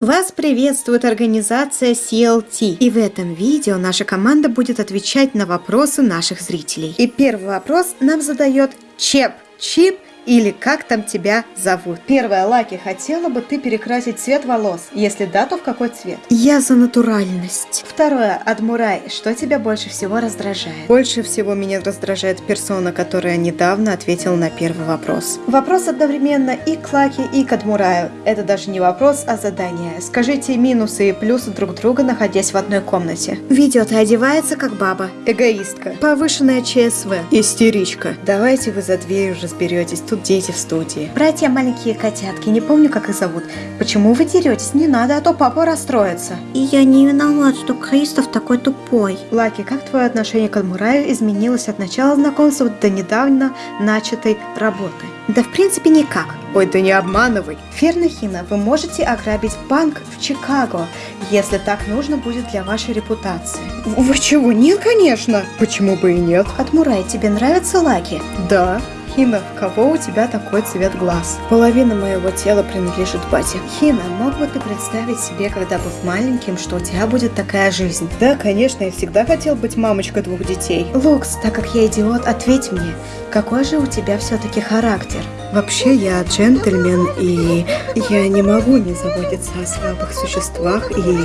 Вас приветствует организация CLT. И в этом видео наша команда будет отвечать на вопросы наших зрителей. И первый вопрос нам задает Чеп. Чип или как там тебя зовут. Первое, Лаки, хотела бы ты перекрасить цвет волос? Если да, то в какой цвет? Я за натуральность. Второе, Адмурай, что тебя больше всего раздражает? Больше всего меня раздражает персона, которая недавно ответила на первый вопрос. Вопрос одновременно и к Лаки, и к Адмураю. Это даже не вопрос, а задание. Скажите минусы и плюсы друг друга, находясь в одной комнате. Видео-то одевается как баба. Эгоистка. Повышенная ЧСВ. Истеричка. Давайте вы за дверью разберетесь. Тут дети в студии. Братья маленькие котятки, не помню, как их зовут. Почему вы деретесь? Не надо, а то папа расстроится. И я не виноват, что Кристоф такой тупой. Лаки, как твое отношение к Адмураю изменилось от начала знакомства до недавно начатой работы? Да в принципе никак. Ой, да не обманывай. Фернахина, вы можете ограбить банк в Чикаго, если так нужно будет для вашей репутации. Вы чего? Нет, конечно. Почему бы и нет? Адмурай, тебе нравятся Лаки? Да. Хина, кого у тебя такой цвет глаз? Половина моего тела принадлежит бате. Хина, мог бы ты представить себе, когда был маленьким, что у тебя будет такая жизнь? Да, конечно, я всегда хотел быть мамочкой двух детей. Лукс, так как я идиот, ответь мне, какой же у тебя все-таки характер? Вообще я джентльмен, и я не могу не заботиться о слабых существах, и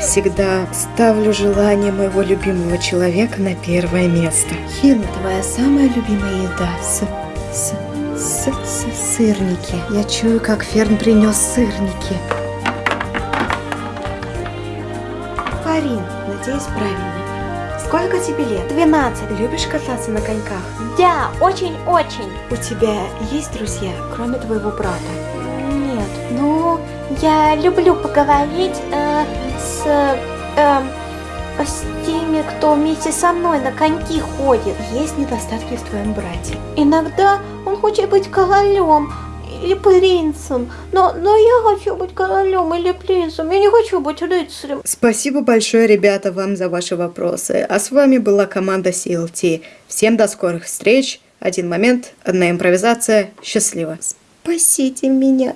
всегда ставлю желание моего любимого человека на первое место. Хина, твоя самая любимая еда с с, с, с сырники. Я чую, как Ферн принес сырники. Фарин, надеюсь, правильно. Сколько тебе лет? 12. Любишь кататься на коньках? Да, очень-очень. У тебя есть друзья, кроме твоего брата? Нет, ну, я люблю поговорить э, с... Э, с теми, кто вместе со мной на коньки ходит. Есть недостатки в твоем брате? Иногда он хочет быть королем или принцем, но, но я хочу быть королем или принцем, я не хочу быть рыцарем. Спасибо большое, ребята, вам за ваши вопросы. А с вами была команда CLT. Всем до скорых встреч. Один момент, одна импровизация. Счастливо. Спасите меня.